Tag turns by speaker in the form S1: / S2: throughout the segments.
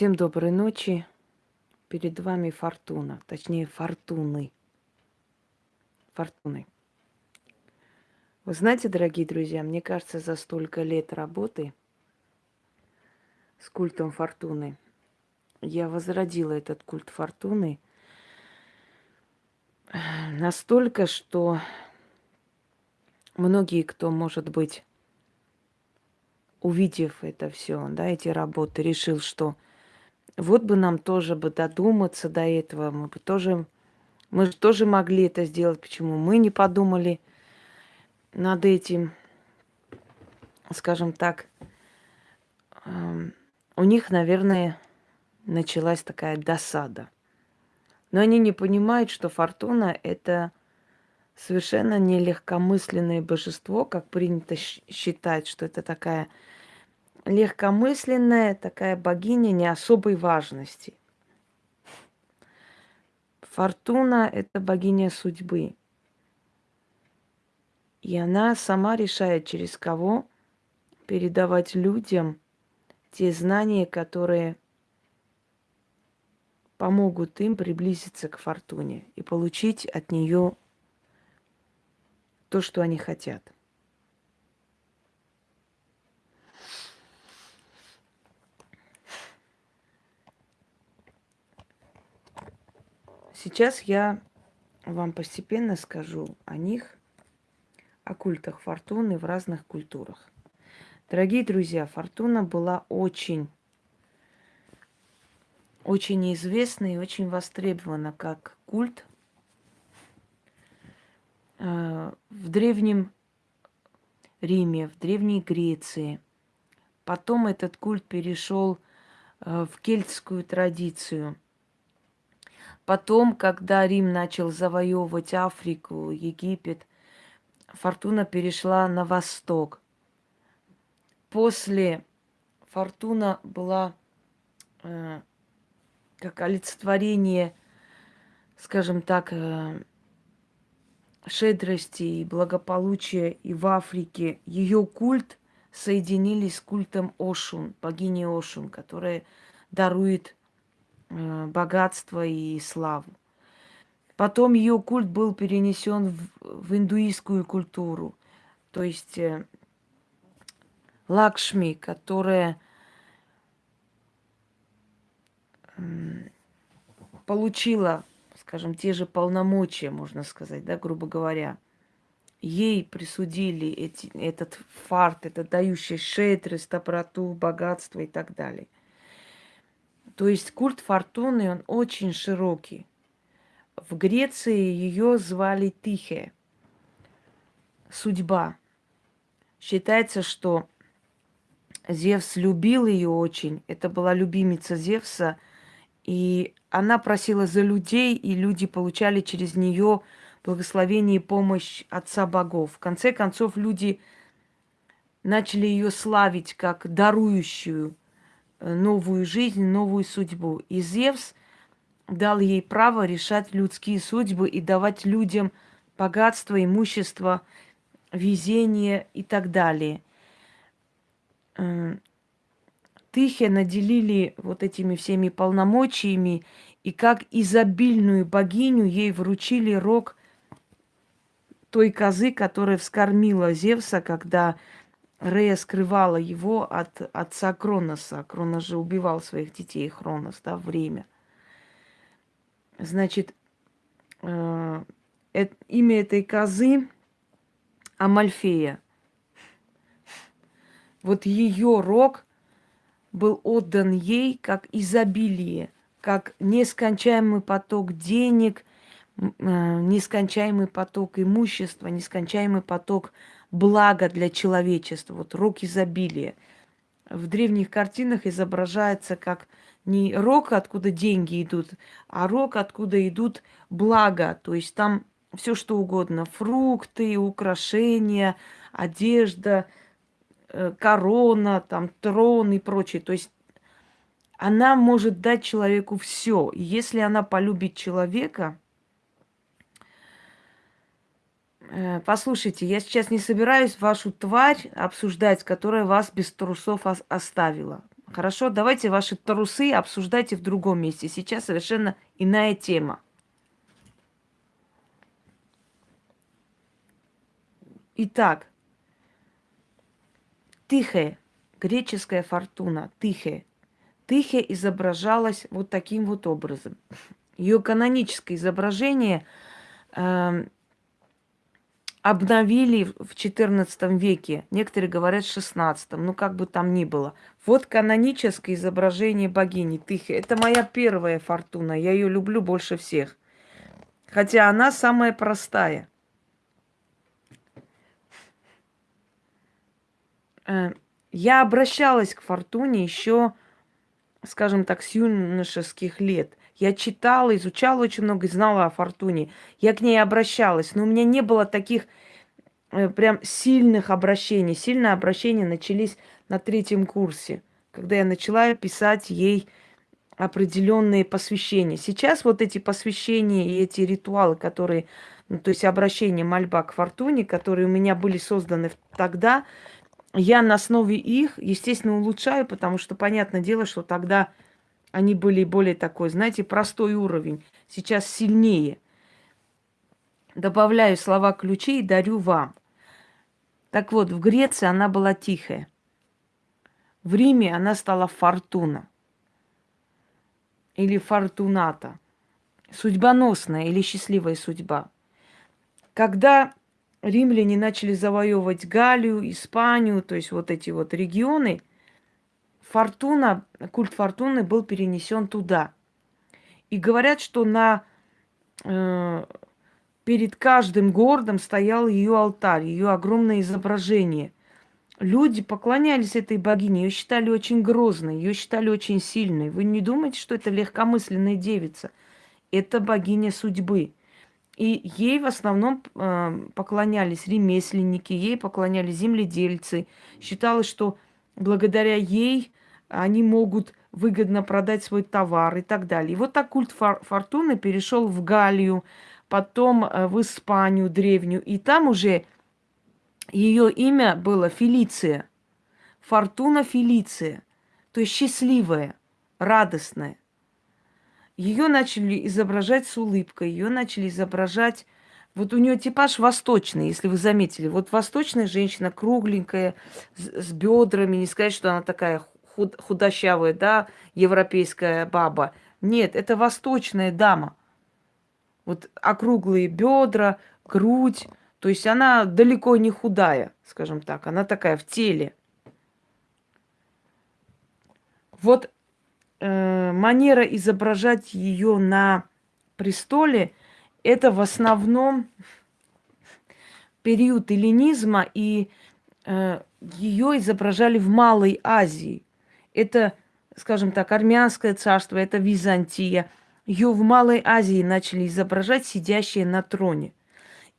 S1: Всем доброй ночи. Перед вами Фортуна, точнее Фортуны. Фортуны. Вы знаете, дорогие друзья, мне кажется, за столько лет работы с культом Фортуны я возродила этот культ Фортуны настолько, что многие, кто, может быть, увидев это все, да, эти работы, решил, что вот бы нам тоже бы додуматься до этого, мы бы тоже, мы же тоже могли это сделать, почему мы не подумали над этим, скажем так, у них, наверное, началась такая досада. Но они не понимают, что Фортуна – это совершенно не легкомысленное божество, как принято считать, что это такая легкомысленная, такая богиня не особой важности. Фортуна – это богиня судьбы. И она сама решает, через кого передавать людям те знания, которые помогут им приблизиться к фортуне и получить от нее то, что они хотят. Сейчас я вам постепенно скажу о них, о культах фортуны в разных культурах. Дорогие друзья, фортуна была очень, очень известна и очень востребована как культ Э, в Древнем Риме, в Древней Греции. Потом этот культ перешел э, в кельтскую традицию. Потом, когда Рим начал завоевывать Африку, Египет, фортуна перешла на восток. После фортуна была э, как олицетворение, скажем так, э, шедрости и благополучия и в Африке, ее культ соединились с культом Ошун, богини Ошун, которая дарует богатство и славу. Потом ее культ был перенесен в, в индуистскую культуру, то есть э, Лакшми, которая э, получила скажем, те же полномочия, можно сказать, да, грубо говоря. Ей присудили эти, этот фарт, это дающий шейтрость, доброту, богатство и так далее. То есть культ фортуны, он очень широкий. В Греции ее звали Тихе, судьба. Считается, что Зевс любил ее очень. Это была любимица Зевса – и она просила за людей, и люди получали через нее благословение и помощь Отца Богов. В конце концов, люди начали ее славить как дарующую новую жизнь, новую судьбу. И Зевс дал ей право решать людские судьбы и давать людям богатство, имущество, везение и так далее. Э, Тыхе наделили вот этими всеми полномочиями, и как изобильную богиню ей вручили рог той козы, которая вскормила Зевса, когда Рея скрывала его от отца Кроноса. Кронос же убивал своих детей, Хронос, да, время. Значит, э, э, имя этой козы Амальфея. Вот ее рог – был отдан ей как изобилие, как нескончаемый поток денег, э, нескончаемый поток имущества, нескончаемый поток блага для человечества. Вот рок изобилия. В древних картинах изображается как не рок, откуда деньги идут, а рок, откуда идут блага. То есть там все что угодно. Фрукты, украшения, одежда – Э, корона, там, трон и прочее. То есть она может дать человеку все. Если она полюбит человека, э, послушайте, я сейчас не собираюсь вашу тварь обсуждать, которая вас без трусов оставила. Хорошо, давайте ваши трусы обсуждайте в другом месте. Сейчас совершенно иная тема. Итак, Тихая, греческая фортуна, Тихая. Тихая изображалась вот таким вот образом. Ее каноническое изображение э, обновили в XIV веке. Некоторые говорят в XVI, ну как бы там ни было. Вот каноническое изображение богини Тихи. Это моя первая фортуна. Я ее люблю больше всех. Хотя она самая простая. Э, я обращалась к фортуне еще, скажем так, с юношеских лет. Я читала, изучала очень много и знала о фортуне. Я к ней обращалась, но у меня не было таких э, прям сильных обращений. Сильные обращения начались на третьем курсе, когда я начала писать ей определенные посвящения. Сейчас вот эти посвящения и эти ритуалы, которые, ну, то есть обращение мольба к фортуне, которые у меня были созданы тогда, я на основе их, естественно, улучшаю, потому что понятное дело, что тогда они были более такой, знаете, простой уровень. Сейчас сильнее. Добавляю слова ключи и дарю вам. Так вот, в Греции она была тихая. В Риме она стала фортуна. Или фортуната. Судьбоносная или счастливая судьба. Когда римляне начали завоевывать Галию, Испанию, то есть вот эти вот регионы – фортуна, культ фортуны был перенесен туда. И говорят, что на, э, перед каждым городом стоял ее алтарь, ее огромное изображение. Люди поклонялись этой богине, ее считали очень грозной, ее считали очень сильной. Вы не думаете, что это легкомысленная девица? Это богиня судьбы. И ей в основном э, поклонялись ремесленники, ей поклонялись земледельцы. Считалось, что благодаря ей они могут выгодно продать свой товар и так далее. И вот так культ фортуны перешел в Галлию, потом э, в Испанию древнюю, и там уже ее имя было Фелиция. Фортуна Фелиция, то есть счастливая, радостная. Ее начали изображать с улыбкой, ее начали изображать вот у нее типаж восточный, если вы заметили. Вот восточная женщина, кругленькая, с бедрами, не сказать, что она такая худ, худощавая, да, европейская баба. Нет, это восточная дама. Вот округлые бедра, грудь. То есть она далеко не худая, скажем так. Она такая в теле. Вот э, манера изображать ее на престоле – это в основном период эллинизма, и э, ее изображали в Малой Азии это, скажем так, армянское царство, это Византия. Ее в Малой Азии начали изображать сидящие на троне.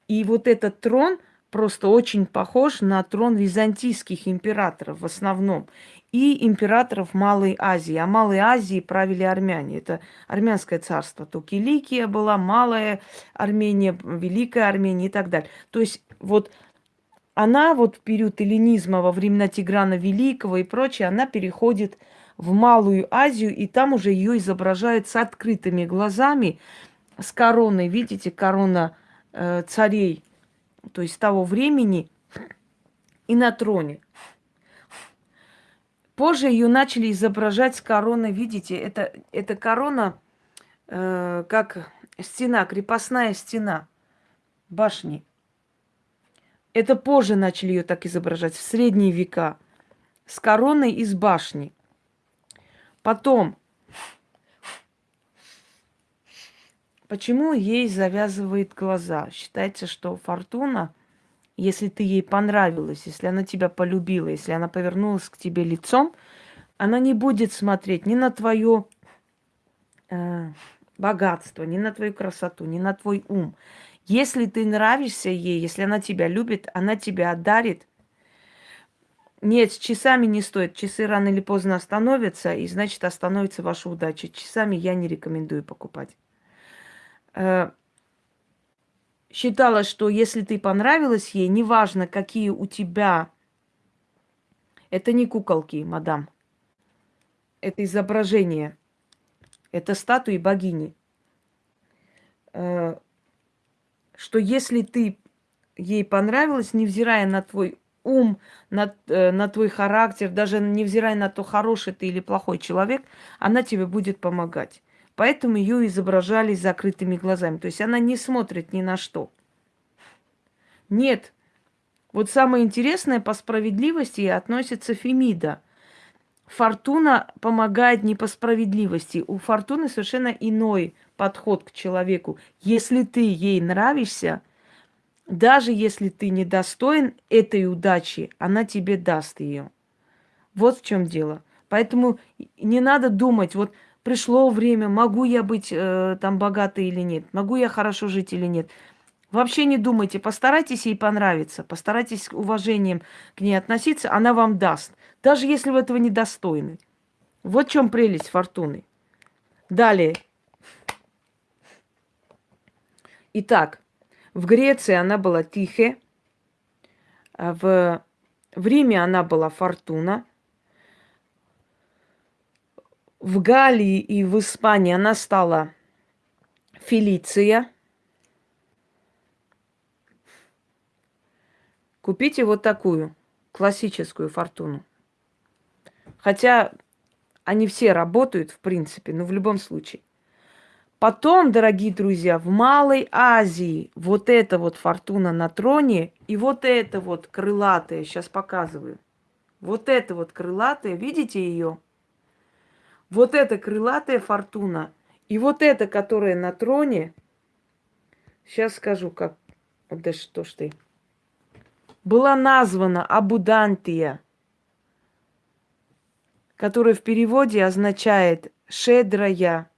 S1: И вот этот трон просто очень похож на трон византийских императоров в основном и императоров Малой Азии. А Малой Азии правили армяне. Это армянское царство. То Киликия была, Малая Армения, Великая Армения и так далее. То есть вот она вот в период эллинизма, во времена Тиграна Великого и прочее, она переходит в Малую Азию, и там уже ее изображают с открытыми глазами, с короной, видите, корона э, царей, то есть того времени, и на троне. Позже ее начали изображать с короной, видите, это, это корона э, как стена, крепостная стена башни. Это позже начали ее так изображать, в средние века, с короной из башни. Потом, почему ей завязывает глаза? Считается, что фортуна, если ты ей понравилась, если она тебя полюбила, если она повернулась к тебе лицом, она не будет смотреть ни на твое э, богатство, ни на твою красоту, ни на твой ум. Если ты нравишься ей, если она тебя любит, она тебя отдарит. Нет, с часами не стоит. Часы рано или поздно остановятся, и значит остановится ваша удача. Часами я не рекомендую покупать. Э, считала, что если ты понравилась ей, неважно, какие у тебя... Это не куколки, мадам. это изображение, это статуи богини. Что если ты ей понравилась, невзирая на твой ум, на, э, на твой характер, даже невзирая на то, хороший ты или плохой человек, она тебе будет помогать. Поэтому ее изображали с закрытыми глазами. То есть она не смотрит ни на что. Нет. Вот самое интересное по справедливости относится Фемида. Фортуна помогает не по справедливости. У Фортуны совершенно иной подход к человеку. Если ты ей нравишься, даже если ты недостоин этой удачи, она тебе даст ее. Вот в чем дело. Поэтому не надо думать, вот пришло время, могу я быть э, там богатой или нет, могу я хорошо жить или нет. Вообще не думайте, постарайтесь ей понравиться, постарайтесь с уважением к ней относиться, она вам даст, даже если вы этого недостойны. Вот в чем прелесть фортуны. Далее. Итак, в Греции она была Тихе, а в, в Риме она была Фортуна, в Галлии и в Испании она стала Фелиция. Купите вот такую классическую фортуну. Хотя они все работают, в принципе, но в любом случае. Потом, дорогие друзья, в Малой Азии вот эта вот фортуна на троне и вот это вот крылатая, сейчас показываю. Вот это вот крылатая, видите ее? Вот эта крылатая фортуна и вот эта, которая на троне, сейчас скажу, как, да что ж ты, была названа Абудантия, которая в переводе означает «шедрая»,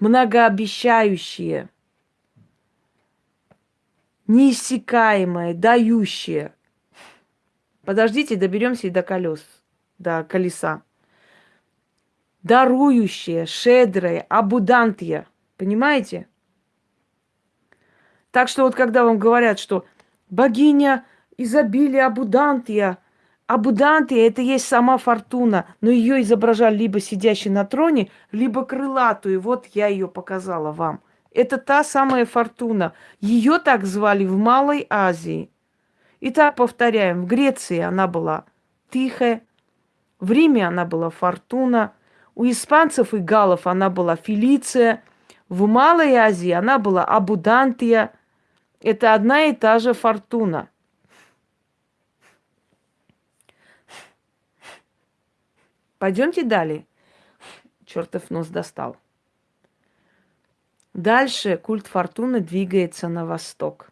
S1: многообещающее, неиссякаемое, дающее. Подождите, доберемся и до колес, до колеса. Дарующее, шедрое, абудантия. Понимаете? Так что вот когда вам говорят, что богиня изобилия, абудантия – Абудантия – это есть сама фортуна, но ее изображали либо сидящей на троне, либо крылатую. Вот я ее показала вам. Это та самая фортуна. Ее так звали в Малой Азии. Итак, повторяем, в Греции она была тихая, в Риме она была фортуна, у испанцев и галов она была Фелиция, в Малой Азии она была Абудантия. Это одна и та же фортуна – Пойдемте далее. Чертов нос достал. Дальше культ фортуны двигается на восток.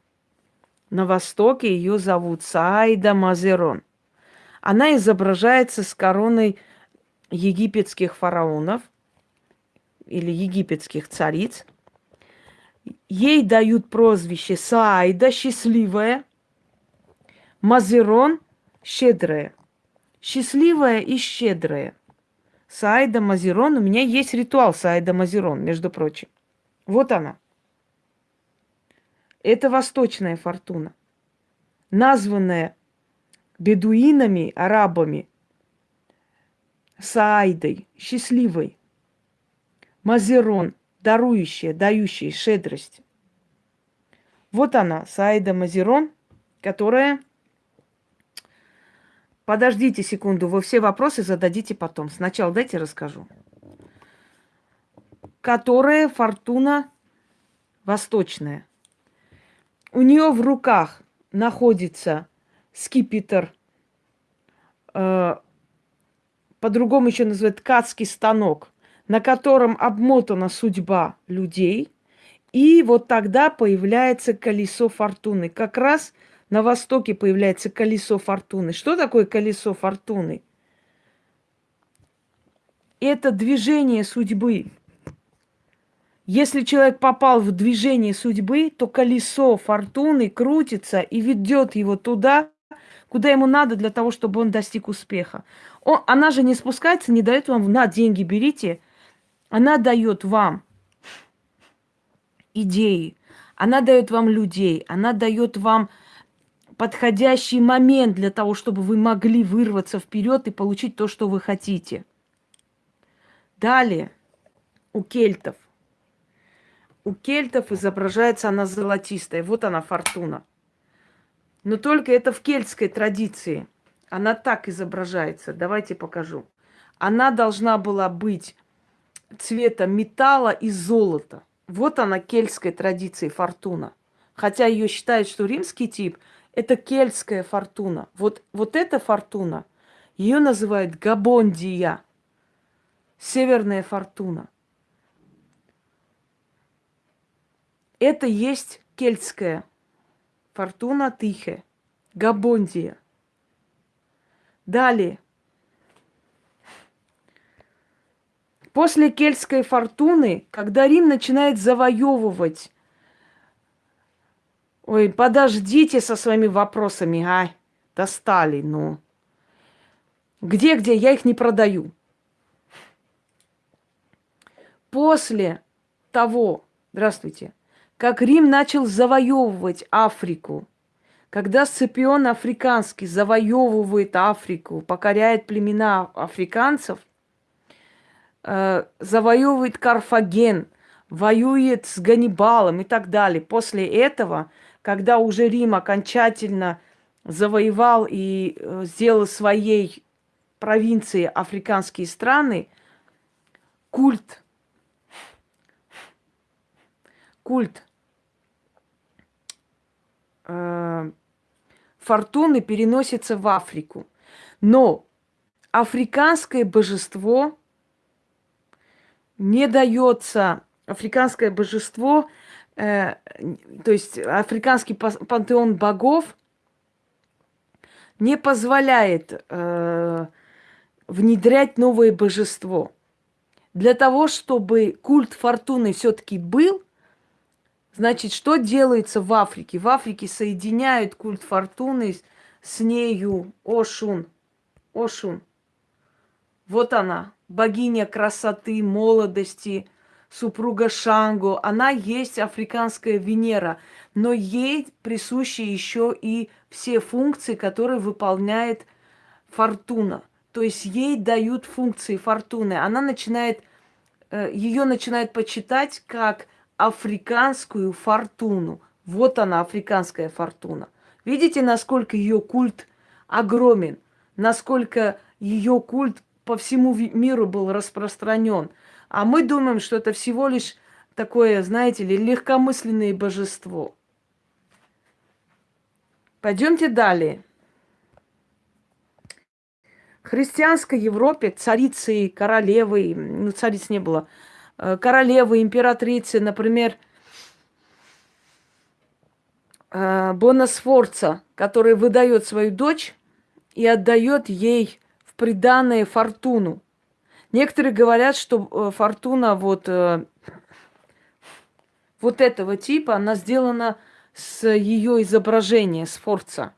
S1: На востоке ее зовут Саида Мазерон. Она изображается с короной египетских фараонов или египетских цариц. Ей дают прозвище Саида, счастливая, Мазерон, щедрая. Счастливая и щедрая – Саида Мазерон. У меня есть ритуал Саида Мазерон, между прочим. Вот она. Это восточная фортуна, названная бедуинами, арабами, Саидой, счастливой. Мазерон, дарующая, дающая щедрость. Вот она, Саида Мазерон, которая Подождите секунду, вы все вопросы зададите потом. Сначала дайте расскажу. Которая фортуна восточная. У нее в руках находится скипетр, э, по-другому еще называют ткацкий станок, на котором обмотана судьба людей. И вот тогда появляется колесо фортуны. Как раз – на востоке появляется колесо фортуны. Что такое колесо фортуны? Это движение судьбы. Если человек попал в движение судьбы, то колесо фортуны крутится и ведет его туда, куда ему надо для того, чтобы он достиг успеха. Он, она же не спускается, не дает вам на деньги берите. Она дает вам идеи, она дает вам людей, она дает вам подходящий момент для того, чтобы вы могли вырваться вперед и получить то, что вы хотите. Далее, у кельтов. У кельтов изображается она золотистая. Вот она, фортуна. Но только это в кельтской традиции. Она так изображается. Давайте покажу. Она должна была быть цвета металла и золота. Вот она, кельтской традиции фортуна. Хотя ее считают, что римский тип – это кельтская фортуна. Вот, вот эта фортуна, ее называют Габондия, северная фортуна. Это есть кельтская фортуна Тихе, Габондия. Далее. После кельтской фортуны, когда Рим начинает завоевывать Ой, подождите со своими вопросами, а? Достали, ну. Где-где? Я их не продаю. После того, здравствуйте, как Рим начал завоевывать Африку, когда Сципион Африканский завоевывает Африку, покоряет племена африканцев, э, завоевывает Карфаген, воюет с Ганнибалом и так далее. После этого – когда уже Рим окончательно завоевал и э, сделал своей провинции африканские страны, культ, культ э, фортуны переносится в Африку. Но африканское божество не дается, африканское божество – э, то есть африканский пантеон богов не позволяет э, внедрять новое божество. Для того, чтобы культ фортуны все-таки был, значит, что делается в Африке? В Африке соединяют культ фортуны с нею Ошун. Ошун. Вот она, богиня красоты, молодости, супруга Шангу, она есть африканская Венера, но ей присущи еще и все функции, которые выполняет фортуна. То есть ей дают функции фортуны. Она начинает, э, ее начинает почитать как африканскую фортуну. Вот она, африканская фортуна. Видите, насколько ее культ огромен, насколько ее культ по всему миру был распространен – а мы думаем, что это всего лишь такое, знаете ли, легкомысленное божество. Пойдемте далее. В христианской Европе царицы, королевы, ну, цариц не было, э, королевы, императрицы, например, э, Бонасфорца, который выдает свою дочь и отдает ей в приданное фортуну. Некоторые говорят, что э, фортуна вот, э, вот этого типа, она сделана с ее изображения, с Форца.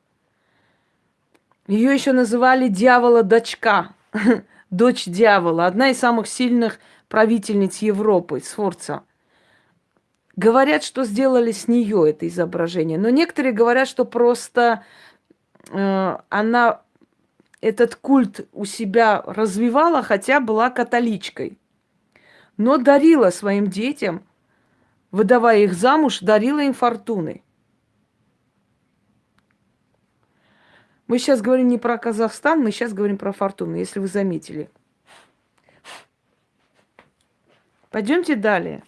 S1: Ее еще называли дьявола-дочка, дочь дьявола, одна из самых сильных правительниц Европы, Сфорца. Говорят, что сделали с нее это изображение, но некоторые говорят, что просто э, она этот культ у себя развивала, хотя была католичкой. Но дарила своим детям, выдавая их замуж, дарила им фортуны. Мы сейчас говорим не про Казахстан, мы сейчас говорим про фортуны, если вы заметили. Пойдемте далее.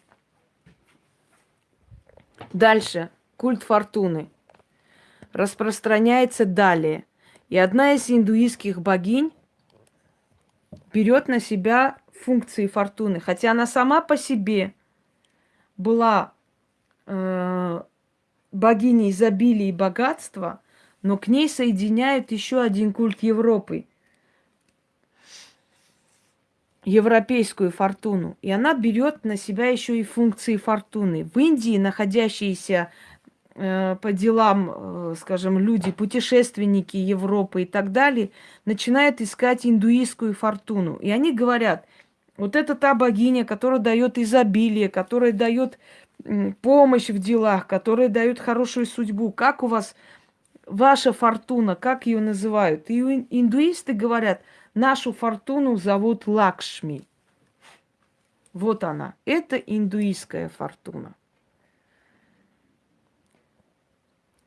S1: Дальше. Культ фортуны распространяется далее – и одна из индуистских богинь берет на себя функции фортуны, хотя она сама по себе была э, богиней изобилия и богатства, но к ней соединяют еще один культ Европы, европейскую фортуну. И она берет на себя еще и функции фортуны. В Индии, находящиеся по делам, э, скажем, люди, путешественники Европы и так далее, начинают искать индуистскую фортуну. И они говорят, вот это та богиня, которая дает изобилие, которая дает помощь в делах, которая дает хорошую судьбу. Как у вас ваша фортуна, как ее называют? И индуисты говорят, нашу фортуну зовут Лакшми. Вот она. Это индуистская фортуна.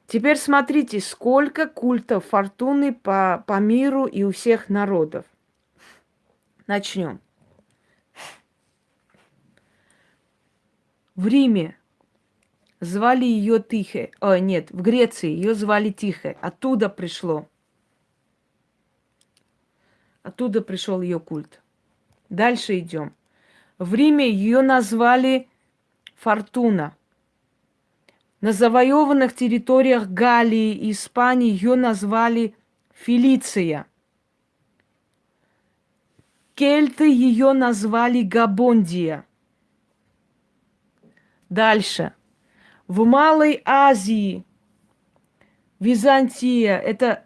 S1: Теперь смотрите, сколько культов фортуны по, по миру и у всех народов. Начнем. В Риме звали ее Тихе. О, нет, в Греции ее звали Тихе. Оттуда пришло. Оттуда пришел ее культ. Дальше идем. В Риме ее назвали Фортуна. На завоеванных территориях Галлии и Испании ее назвали Фелиция. Кельты ее назвали Габондия. Дальше. В Малой Азии, Византия, это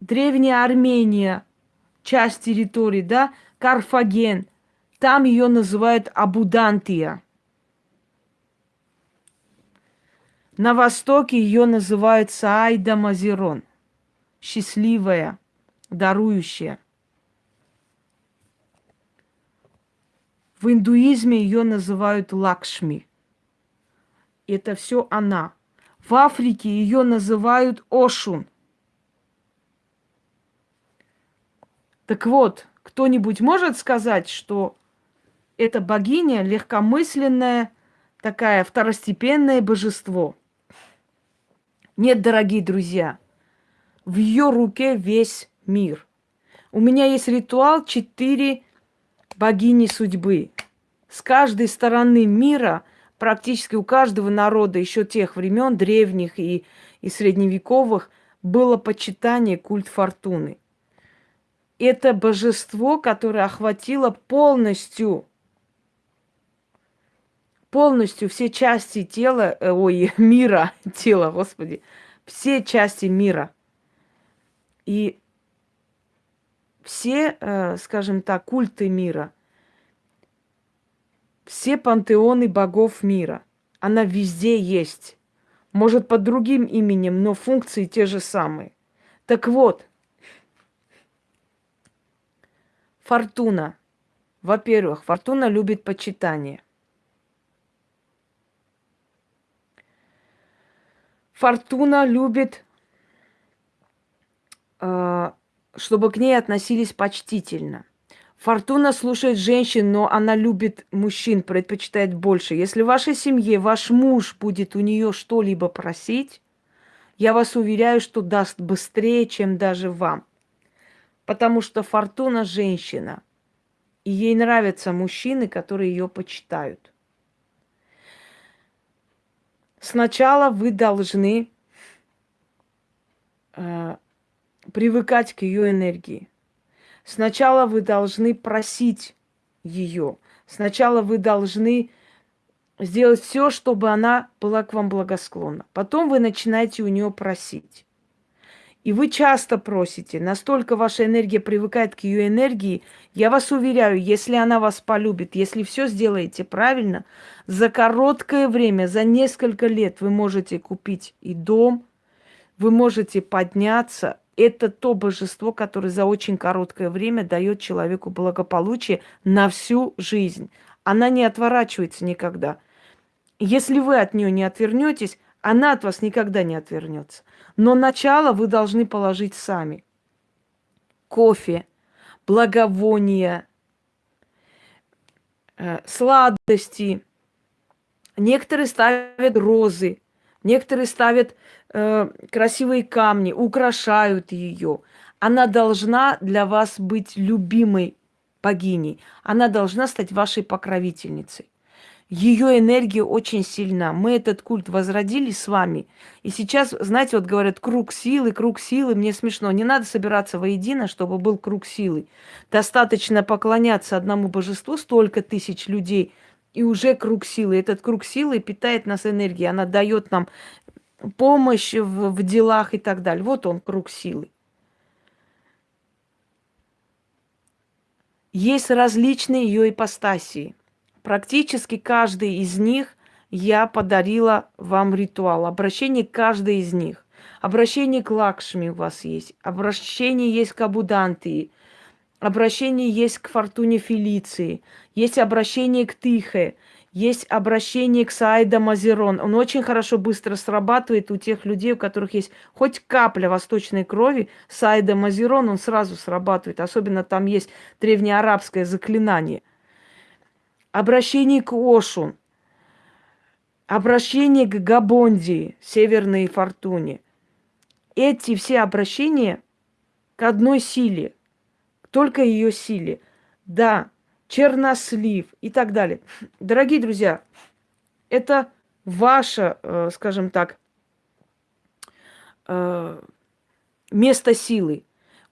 S1: древняя Армения, часть территории, да, Карфаген, там ее называют Абудантия. На востоке ее называют Саайда Мазерон. Счастливая, дарующая. В индуизме ее называют Лакшми. Это все она. В Африке ее называют Ошун. Так вот, кто-нибудь может сказать, что эта богиня легкомысленная, такая второстепенное божество – нет, дорогие друзья, в ее руке весь мир. У меня есть ритуал четыре богини судьбы. С каждой стороны мира, практически у каждого народа еще тех времен, древних и, и средневековых, было почитание культ фортуны. Это божество, которое охватило полностью полностью все части тела, э, ой, мира, тела, господи, все части мира. И все, э, скажем так, культы мира, все пантеоны богов мира, она везде есть. Может, под другим именем, но функции те же самые. Так вот, Фортуна. Во-первых, Фортуна любит почитание. Фортуна любит, э, чтобы к ней относились почтительно. Фортуна слушает женщин, но она любит мужчин, предпочитает больше. Если в вашей семье ваш муж будет у нее что-либо просить, я вас уверяю, что даст быстрее, чем даже вам. Потому что Фортуна женщина, и ей нравятся мужчины, которые ее почитают. Сначала вы должны э, привыкать к ее энергии. Сначала вы должны просить ее. Сначала вы должны сделать все, чтобы она была к вам благосклонна. Потом вы начинаете у нее просить. И вы часто просите, настолько ваша энергия привыкает к ее энергии, я вас уверяю, если она вас полюбит, если все сделаете правильно, за короткое время, за несколько лет вы можете купить и дом, вы можете подняться. Это то божество, которое за очень короткое время дает человеку благополучие на всю жизнь. Она не отворачивается никогда. Если вы от нее не отвернетесь, она от вас никогда не отвернется. Но начало вы должны положить сами. Кофе, благовония, э, сладости. Некоторые ставят розы, некоторые ставят э, красивые камни, украшают ее. Она должна для вас быть любимой богиней. Она должна стать вашей покровительницей ее энергия очень сильна. Мы этот культ возродили с вами. И сейчас, знаете, вот говорят, круг силы, круг силы. Мне смешно. Не надо собираться воедино, чтобы был круг силы. Достаточно поклоняться одному божеству, столько тысяч людей, и уже круг силы. Этот круг силы питает нас энергией. Она дает нам помощь в, в делах и так далее. Вот он, круг силы. Есть различные ее ипостасии – Практически каждый из них я подарила вам ритуал. Обращение каждой из них. Обращение к Лакшми у вас есть. Обращение есть к Абудантии. обращение есть к фортуне Фелиции, есть обращение к Тихе, есть обращение к Саида Мазерон. Он очень хорошо быстро срабатывает у тех людей, у которых есть хоть капля восточной крови. Саида Мазерон, он сразу срабатывает. Особенно там есть древнеарабское заклинание. Обращение к Ошу. Обращение к Габонди, Северной Фортуне. Эти все обращения к одной силе, только ее силе. Да, чернослив и так далее. Дорогие друзья, это ваше, э, скажем так, э, место силы.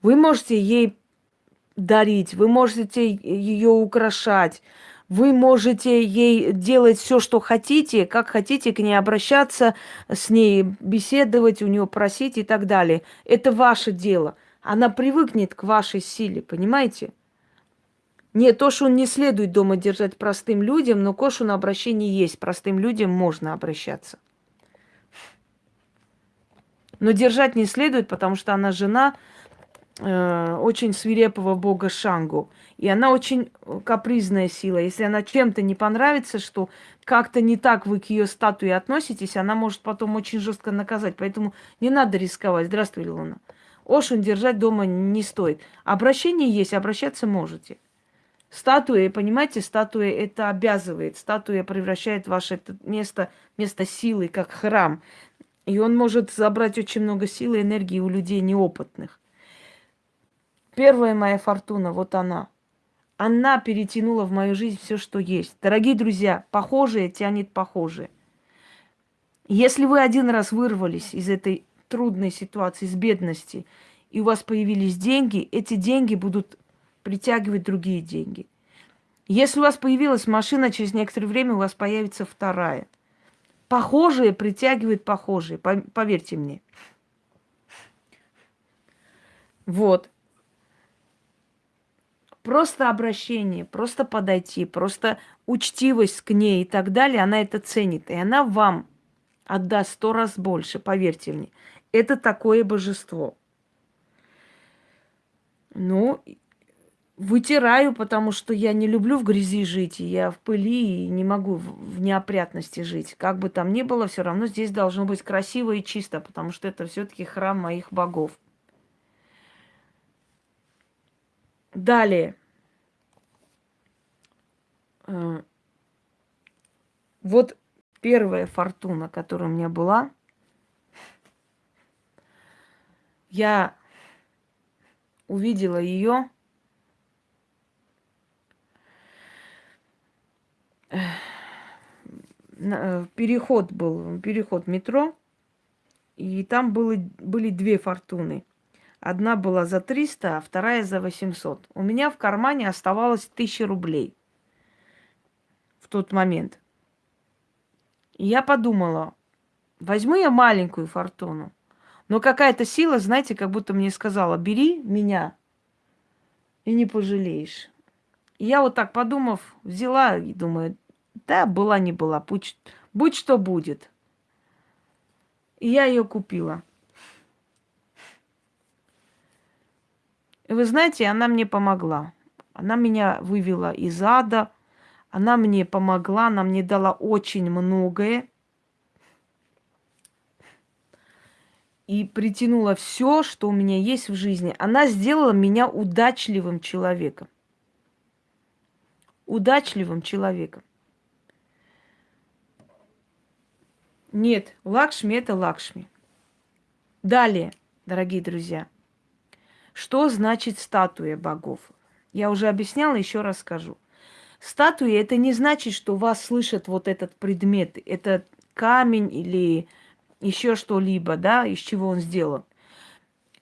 S1: Вы можете ей дарить, вы можете ее украшать, вы можете ей делать все, что хотите, как хотите к ней обращаться, с ней беседовать, у нее просить и так далее. Это ваше дело. Она привыкнет к вашей силе, понимаете? Не то, что он не следует дома держать простым людям, но кошу на обращение есть. Простым людям можно обращаться. Но держать не следует, потому что она жена э, очень свирепого бога Шангу. И она очень капризная сила. Если она чем-то не понравится, что как-то не так вы к ее статуе относитесь, она может потом очень жестко наказать. Поэтому не надо рисковать. Здравствуй, Луна. Ошин держать дома не стоит. Обращение есть, обращаться можете. Статуя, понимаете, статуя это обязывает. Статуя превращает ваше место, место силы, как храм. И он может забрать очень много силы и энергии у людей неопытных. Первая моя фортуна, вот она. Она перетянула в мою жизнь все, что есть. Дорогие друзья, похожее тянет похожее. Если вы один раз вырвались из этой трудной ситуации, из бедности, и у вас появились деньги, эти деньги будут притягивать другие деньги. Если у вас появилась машина, через некоторое время у вас появится вторая. Похожие притягивают похожие, поверьте мне. Вот. Просто обращение, просто подойти, просто учтивость к ней и так далее, она это ценит. И она вам отдаст сто раз больше, поверьте мне. Это такое божество. Ну, Вытираю, потому что я не люблю в грязи жить, и я в пыли и не могу в неопрятности жить. Как бы там ни было, все равно здесь должно быть красиво и чисто, потому что это все-таки храм моих богов. Далее. Э, вот первая фортуна, которая у меня была. Я увидела ее Э, переход был, переход метро, и там было, были две фортуны. Одна была за 300, а вторая за 800. У меня в кармане оставалось 1000 рублей в тот момент. И я подумала, возьму я маленькую фортуну. Но какая-то сила, знаете, как будто мне сказала, бери меня и не пожалеешь. И я вот так подумав, взяла и думаю, да, была не была, будь, будь что будет. И я ее купила. И вы знаете, она мне помогла. Она меня вывела из ада. Она мне помогла, она мне дала очень многое. И притянула все, что у меня есть в жизни. Она сделала меня удачливым человеком. Удачливым человеком. Нет, Лакшми это Лакшми. Далее, дорогие друзья, что значит статуя богов? Я уже объясняла, еще раз скажу. Статуя это не значит, что вас слышит вот этот предмет, это камень или еще что-либо, да, из чего он сделан.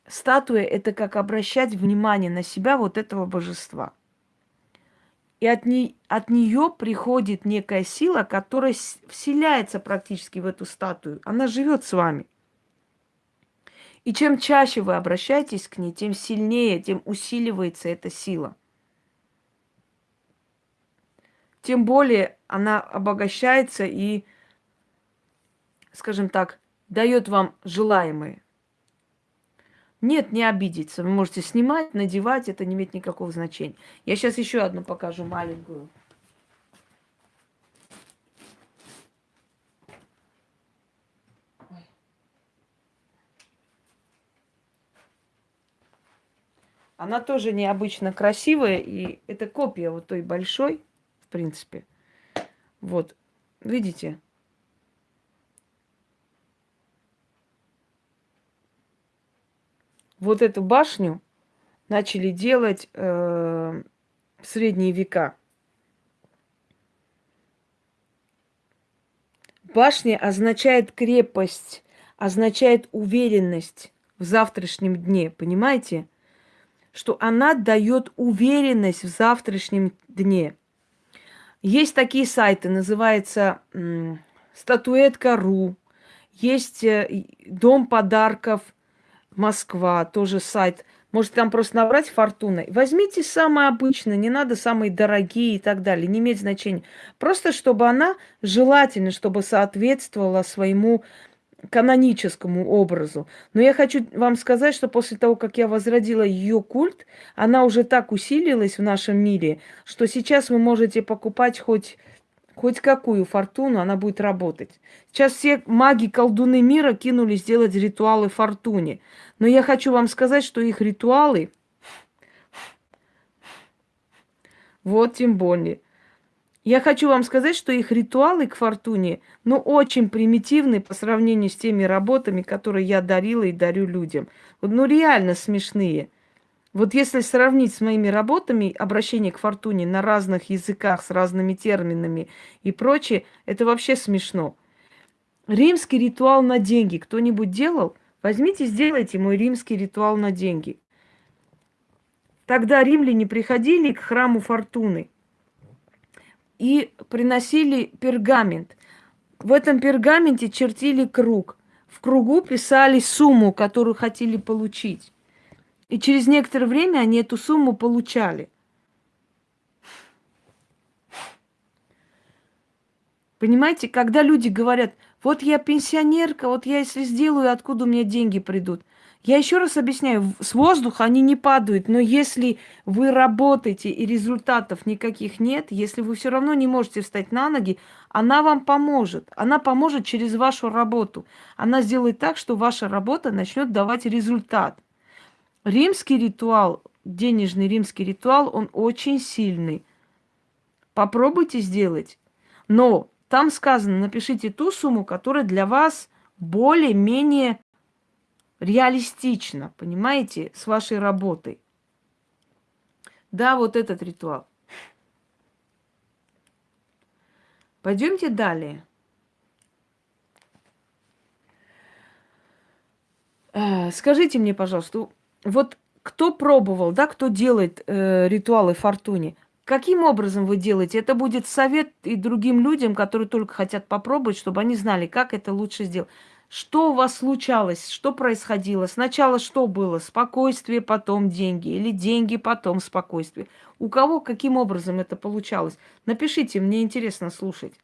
S1: Статуя это как обращать внимание на себя вот этого божества. И от, не, от нее приходит некая сила, которая вселяется практически в эту статую. Она живет с вами. И чем чаще вы обращаетесь к ней, тем сильнее, тем усиливается эта сила. Тем более она обогащается и, скажем так, дает вам желаемое. Нет, не обидеться. Вы можете снимать, надевать, это не имеет никакого значения. Я сейчас еще одну покажу маленькую. Она тоже необычно красивая, и это копия вот той большой, в принципе. Вот, видите? вот эту башню начали делать э, в средние века. Башня означает крепость, означает уверенность в завтрашнем дне, понимаете? Что она дает уверенность в завтрашнем дне. Есть такие сайты, называется статуэтка.ру, есть э, дом подарков – Москва, тоже сайт. Может, там просто набрать фортуной. Возьмите самое обычное, не надо самые дорогие и так далее, не имеет значения. Просто чтобы она желательно, чтобы соответствовала своему каноническому образу. Но я хочу вам сказать, что после того, как я возродила ее культ, она уже так усилилась в нашем мире, что сейчас вы можете покупать хоть хоть какую фортуну, она будет работать. Сейчас все маги, колдуны мира кинулись делать ритуалы фортуне. Но я хочу вам сказать, что их ритуалы, вот тем более, я хочу вам сказать, что их ритуалы к фортуне, ну, очень примитивны по сравнению с теми работами, которые я дарила и дарю людям. Ну, реально смешные. Вот если сравнить с моими работами обращение к фортуне на разных языках, с разными терминами и прочее, это вообще смешно. Римский ритуал на деньги кто-нибудь делал? Возьмите, сделайте мой римский ритуал на деньги. Тогда римляне приходили к храму фортуны и приносили пергамент. В этом пергаменте чертили круг. В кругу писали сумму, которую хотели получить. И через некоторое время они эту сумму получали. Понимаете, когда люди говорят, вот я пенсионерка, вот я если сделаю, откуда у меня деньги придут. Я еще раз объясняю, с воздуха они не падают, но если вы работаете и результатов никаких нет, если вы все равно не можете встать на ноги, она вам поможет. Она поможет через вашу работу. Она сделает так, что ваша работа начнет давать результат. Римский ритуал, денежный римский ритуал, он очень сильный. Попробуйте сделать. Но там сказано, напишите ту сумму, которая для вас более-менее реалистична, понимаете, с вашей работой. Да, вот этот ритуал. Пойдемте далее. Э, скажите мне, пожалуйста, вот кто пробовал, да, кто делает э, ритуалы фортуне, каким образом вы делаете? Это будет совет и другим людям, которые только хотят попробовать, чтобы они знали, как это лучше сделать. Что у вас случалось? Что происходило? Сначала что было? Спокойствие, потом деньги. Или деньги, потом спокойствие. У кого каким образом это получалось? Напишите, мне интересно слушать.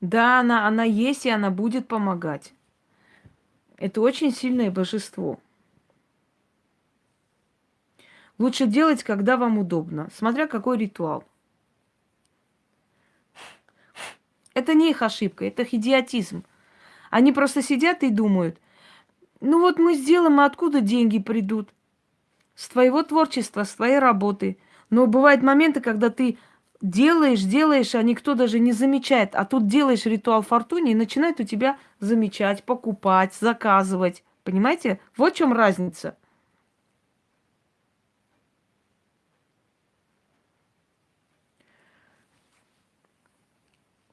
S1: Да, она, она есть, и она будет помогать. Это очень сильное божество. Лучше делать, когда вам удобно, смотря какой ритуал. Это не их ошибка, это их идиотизм. Они просто сидят и думают, ну вот мы сделаем, а откуда деньги придут? С твоего творчества, с твоей работы. Но бывают моменты, когда ты делаешь, делаешь, а никто даже не замечает. А тут делаешь ритуал фортуне и начинает у тебя замечать, покупать, заказывать. Понимаете? Вот в чем разница.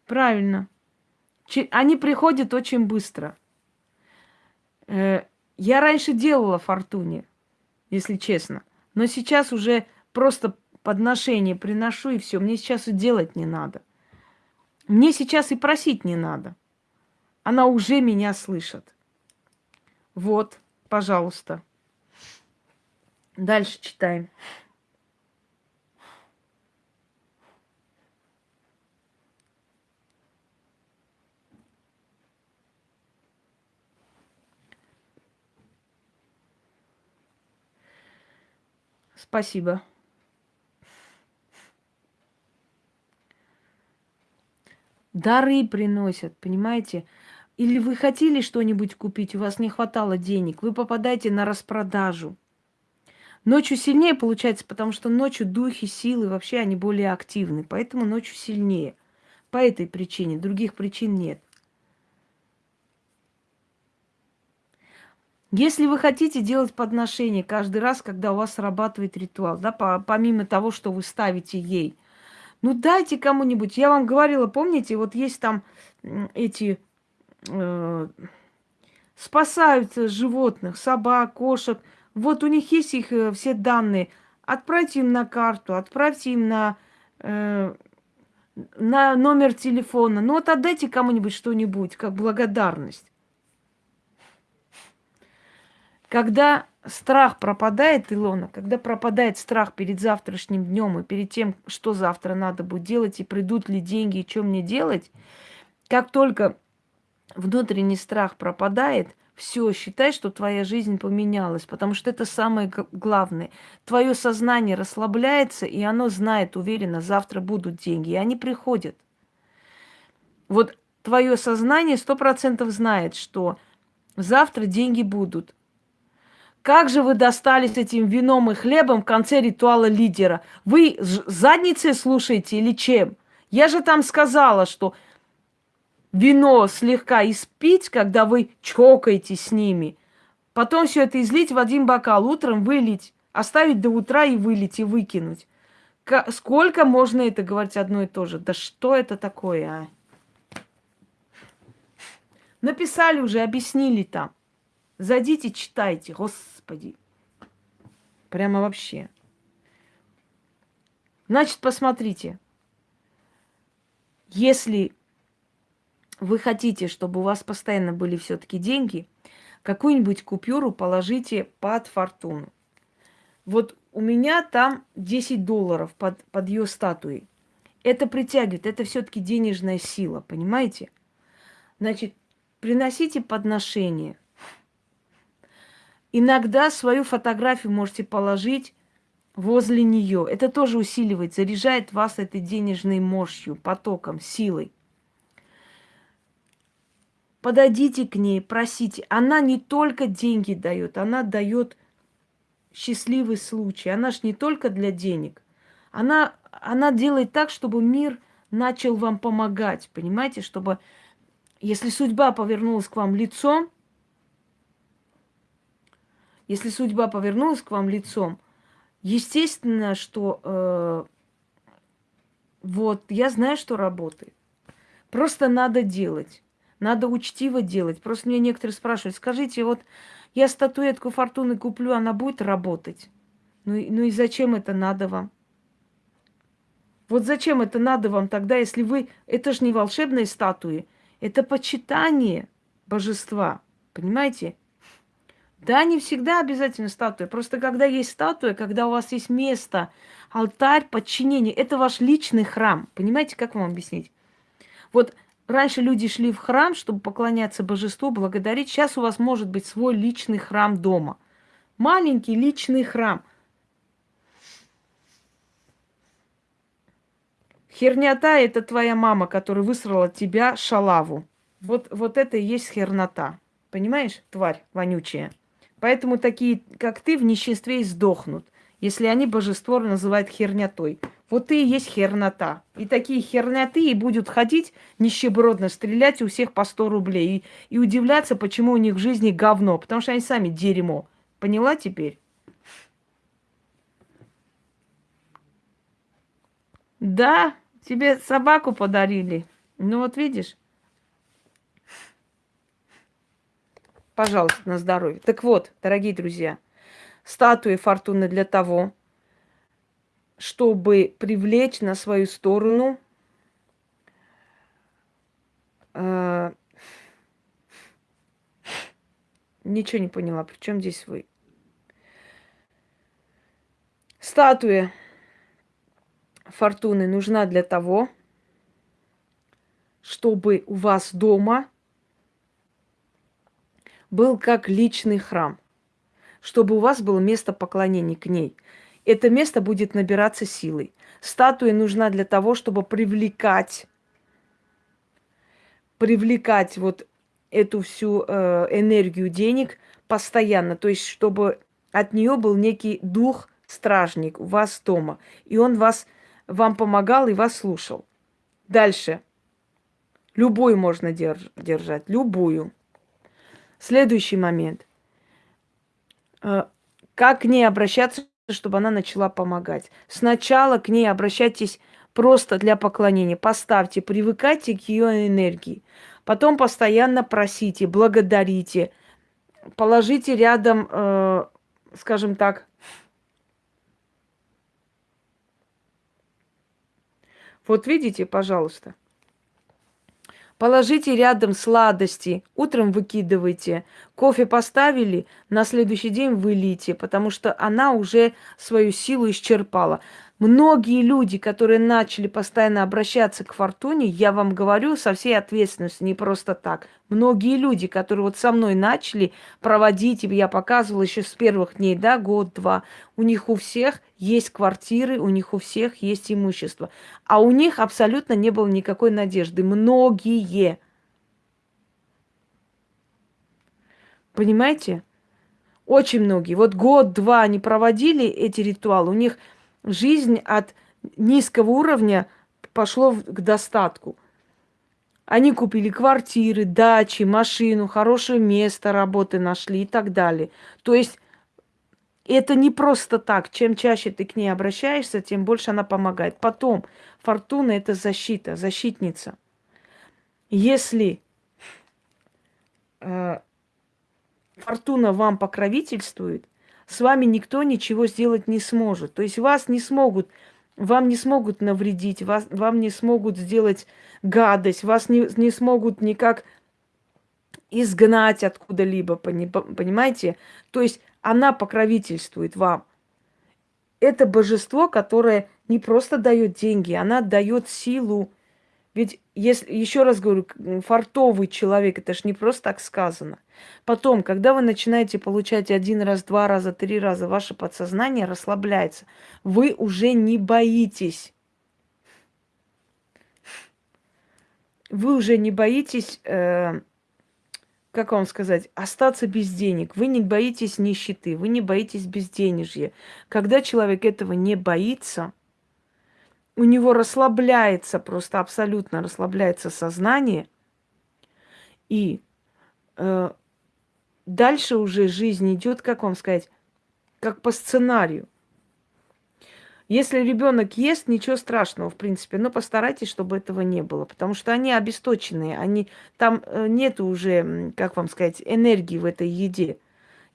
S1: Правильно. Они приходят очень быстро. Э, я раньше делала фортуне, если честно. Но сейчас уже просто подношение приношу, и все. Мне сейчас и делать не надо. Мне сейчас и просить не надо. Она уже меня слышит. Вот, пожалуйста. Дальше читаем. Спасибо. Дары приносят, понимаете? Или вы хотели что-нибудь купить, у вас не хватало денег, вы попадаете на распродажу. Ночью сильнее получается, потому что ночью духи, силы вообще они более активны, поэтому ночью сильнее. По этой причине, других причин нет. Если вы хотите делать подношение каждый раз, когда у вас срабатывает ритуал, да, по, помимо того, что вы ставите ей, ну дайте кому-нибудь. Я вам говорила, помните, вот есть там эти э, спасают животных, собак, кошек. Вот у них есть их э, все данные. Отправьте им на карту, отправьте им на, э, на номер телефона. Ну вот отдайте кому-нибудь что-нибудь, как благодарность. Когда страх пропадает, Илона, когда пропадает страх перед завтрашним днем и перед тем, что завтра надо будет делать, и придут ли деньги, и что мне делать, как только внутренний страх пропадает, все, считай, что твоя жизнь поменялась, потому что это самое главное. Твое сознание расслабляется, и оно знает уверенно, завтра будут деньги, и они приходят. Вот твое сознание сто процентов знает, что завтра деньги будут. Как же вы достались этим вином и хлебом в конце ритуала лидера? Вы задницей слушаете или чем? Я же там сказала, что вино слегка испить, когда вы чокаете с ними. Потом все это излить в один бокал, утром вылить, оставить до утра и вылить, и выкинуть. К- сколько можно это говорить одно и то же? Да что это такое, а? Написали уже, объяснили там. Зайдите, читайте, господи. Прямо вообще. Значит, посмотрите. Если вы хотите, чтобы у вас постоянно были все-таки деньги, какую-нибудь купюру положите под фортуну. Вот у меня там 10 долларов под, под ее статуей. Это притягивает, это все-таки денежная сила, понимаете? Значит, приносите подношение – Иногда свою фотографию можете положить возле нее. Это тоже усиливает, заряжает вас этой денежной мощью, потоком, силой. Подойдите к ней, просите. Она не только деньги дает, она дает счастливый случай. Она ж не только для денег. Она, она делает так, чтобы мир начал вам помогать, понимаете, чтобы если судьба повернулась к вам лицом, если судьба повернулась к вам лицом, естественно, что э, вот я знаю, что работает. Просто надо делать. Надо учтиво делать. Просто мне некоторые спрашивают, скажите, вот я статуэтку фортуны куплю, она будет работать? Ну, ну и зачем это надо вам? Вот зачем это надо вам тогда, если вы... Это же не волшебные статуи, это почитание божества, понимаете? Да, не всегда обязательно статуя. Просто когда есть статуя, когда у вас есть место, алтарь, подчинение, это ваш личный храм. Понимаете, как вам объяснить? Вот раньше люди шли в храм, чтобы поклоняться божеству, благодарить. Сейчас у вас может быть свой личный храм дома. Маленький личный храм. Хернята – это твоя мама, которая высрала тебя шалаву. Вот, вот это и есть хернота. Понимаешь, тварь вонючая? Поэтому такие, как ты, в ниществе и сдохнут, если они божество называют хернятой. Вот ты и есть хернота. И такие херняты и будут ходить нищебродно, стрелять у всех по 100 рублей. И, и удивляться, почему у них в жизни говно. Потому что они сами дерьмо. Поняла теперь? Да, тебе собаку подарили. Ну вот видишь. Пожалуйста, на здоровье. Так вот, дорогие друзья, статуи фортуны для того, чтобы привлечь на свою сторону э, ничего не поняла, при чем здесь вы? Статуя фортуны нужна для того, чтобы у вас дома был как личный храм, чтобы у вас было место поклонения к ней. это место будет набираться силой. Статуя нужна для того, чтобы привлекать, привлекать вот эту всю э, энергию денег постоянно. То есть, чтобы от нее был некий дух стражник у вас дома. И он вас, вам помогал и вас слушал. Дальше. Любую можно держ, держать, любую. Следующий момент. Э, как к ней обращаться, чтобы она начала помогать? Сначала к ней обращайтесь просто для поклонения. Поставьте, привыкайте к ее энергии. Потом постоянно просите, благодарите. Положите рядом, э, скажем так, вот видите, пожалуйста, Положите рядом сладости, утром выкидывайте. Кофе поставили, на следующий день вылейте, потому что она уже свою силу исчерпала. Многие люди, которые начали постоянно обращаться к фортуне, я вам говорю со всей ответственностью, не просто так. Многие люди, которые вот со мной начали проводить, я показывала еще с первых дней, да, год-два, у них у всех есть квартиры, у них у всех есть имущество. А у них абсолютно не было никакой надежды. Многие. Понимаете? Очень многие. Вот год-два они проводили эти ритуалы, у них жизнь от низкого уровня пошло к достатку. Они купили квартиры, дачи, машину, хорошее место работы нашли и так далее. То есть это не просто так. Чем чаще ты к ней обращаешься, тем больше она помогает. Потом, фортуна – это защита, защитница. Если э, фортуна вам покровительствует – с вами никто ничего сделать не сможет. То есть вас не смогут, вам не смогут навредить, вас, вам не смогут сделать гадость, вас не, не смогут никак изгнать откуда-либо, понимаете? То есть она покровительствует вам. Это божество, которое не просто дает деньги, она дает силу. Ведь, если, еще раз говорю, фартовый человек, это ж не просто так сказано. Потом, когда вы начинаете получать один раз, два раза, три раза, ваше подсознание расслабляется. Вы уже не боитесь. Вы уже не боитесь, э, как вам сказать, остаться без денег. Вы не боитесь нищеты, вы не боитесь безденежья. Когда человек этого не боится, у него расслабляется, просто абсолютно расслабляется сознание, и э, дальше уже жизнь идет, как вам сказать, как по сценарию. Если ребенок ест, ничего страшного, в принципе, но постарайтесь, чтобы этого не было, потому что они обесточенные, они там э, нет уже, как вам сказать, энергии в этой еде.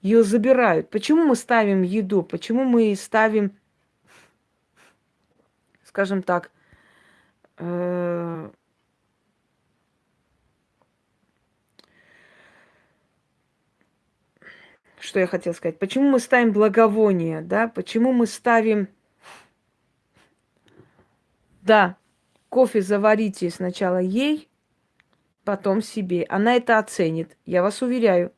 S1: Ее забирают. Почему мы ставим еду? Почему мы ставим, скажем так, э что я хотела сказать. Почему мы ставим благовоние, да? Почему мы ставим... Да, кофе заварите сначала ей, потом себе. Она это оценит, я вас уверяю.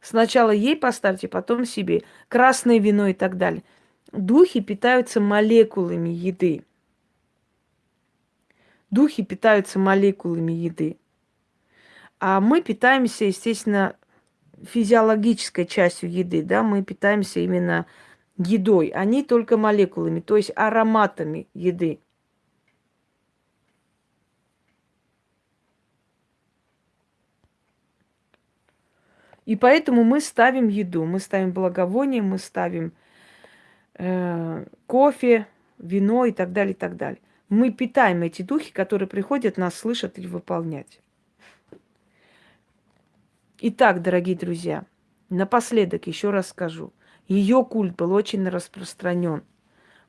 S1: Сначала ей поставьте, потом себе. Красное вино и так далее. Духи питаются молекулами еды. Духи питаются молекулами еды. А мы питаемся, естественно, физиологической частью еды, да, мы питаемся именно едой, они только молекулами, то есть ароматами еды. И поэтому мы ставим еду, мы ставим благовоние, мы ставим э, кофе, вино и так далее, и так далее. Мы питаем эти духи, которые приходят нас слышать или выполнять. Итак, дорогие друзья, напоследок еще раз скажу. Ее культ был очень распространен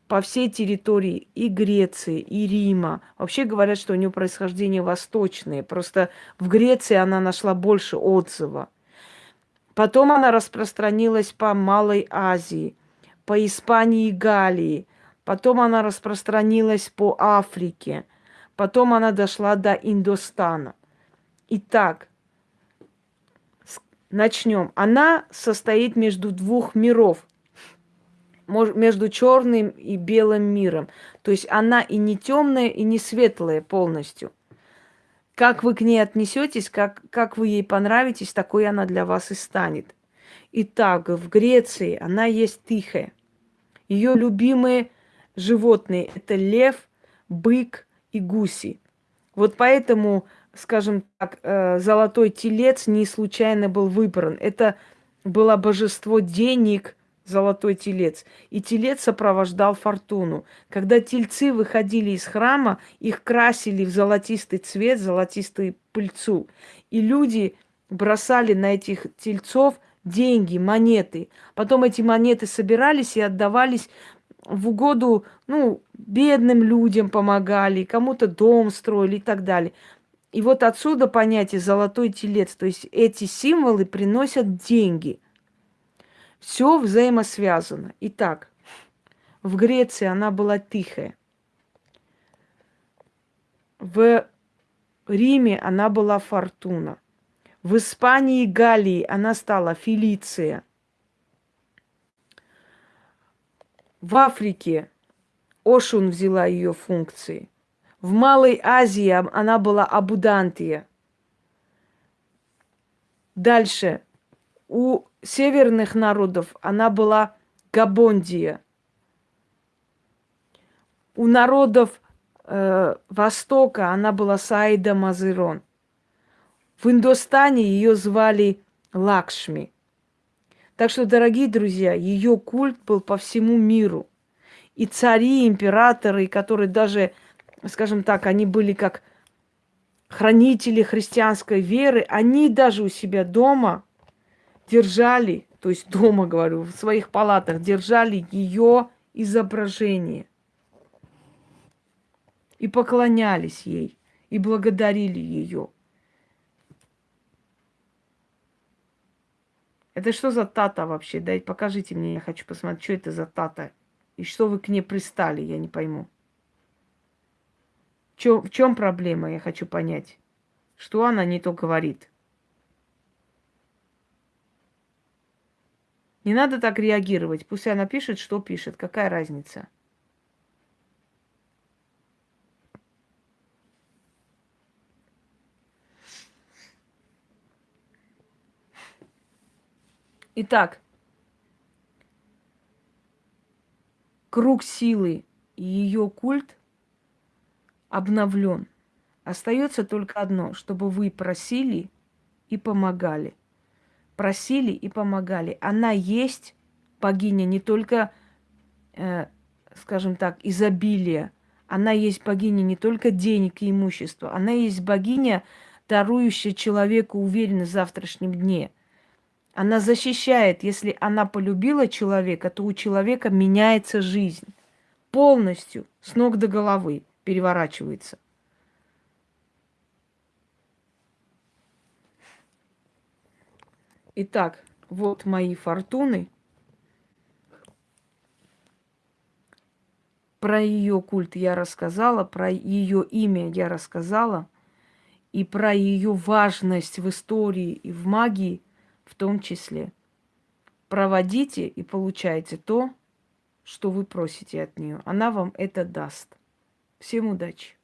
S1: по всей территории и Греции, и Рима. Вообще говорят, что у нее происхождение восточное. Просто в Греции она нашла больше отзыва. Потом она распространилась по Малой Азии, по Испании и Галлии. Потом она распространилась по Африке. Потом она дошла до Индостана. Итак, начнем. Она состоит между двух миров. между черным и белым миром. То есть она и не темная, и не светлая полностью. Как вы к ней отнесетесь, как, как вы ей понравитесь, такой она для вас и станет. Итак, в Греции она есть тихая. Ее любимые животные – это лев, бык и гуси. Вот поэтому, скажем так, э, золотой телец не случайно был выбран. Это было божество денег, золотой телец. И телец сопровождал фортуну. Когда тельцы выходили из храма, их красили в золотистый цвет, золотистую пыльцу. И люди бросали на этих тельцов деньги, монеты. Потом эти монеты собирались и отдавались в угоду, ну, бедным людям помогали, кому-то дом строили и так далее. И вот отсюда понятие золотой телец. То есть эти символы приносят деньги. Все взаимосвязано. Итак, в Греции она была тихая. В Риме она была фортуна. В Испании и Галлии она стала Фелиция. В Африке Ошун взяла ее функции. В Малой Азии она была Абудантия. Дальше. У северных народов она была Габондия. У народов э, Востока она была Саида Мазырон. В Индостане ее звали Лакшми. Так что, дорогие друзья, ее культ был по всему миру. И цари, императоры, которые даже, скажем так, они были как хранители христианской веры, они даже у себя дома держали, то есть дома, говорю, в своих палатах держали ее изображение. И поклонялись ей, и благодарили ее. Это что за тата вообще? Дайте, покажите мне, я хочу посмотреть, что это за тата. И что вы к ней пристали, я не пойму. Чё, в чем проблема, я хочу понять. Что она не то говорит? Не надо так реагировать. Пусть она пишет, что пишет. Какая разница? Итак, круг силы и ее культ обновлен. Остается только одно, чтобы вы просили и помогали. Просили и помогали. Она есть богиня не только, э, скажем так, изобилия. Она есть богиня не только денег и имущества. Она есть богиня, дарующая человеку уверенность в завтрашнем дне – она защищает, если она полюбила человека, то у человека меняется жизнь. Полностью, с ног до головы переворачивается. Итак, вот мои фортуны. Про ее культ я рассказала, про ее имя я рассказала, и про ее важность в истории и в магии – в том числе. Проводите и получайте то, что вы просите от нее. Она вам это даст. Всем удачи!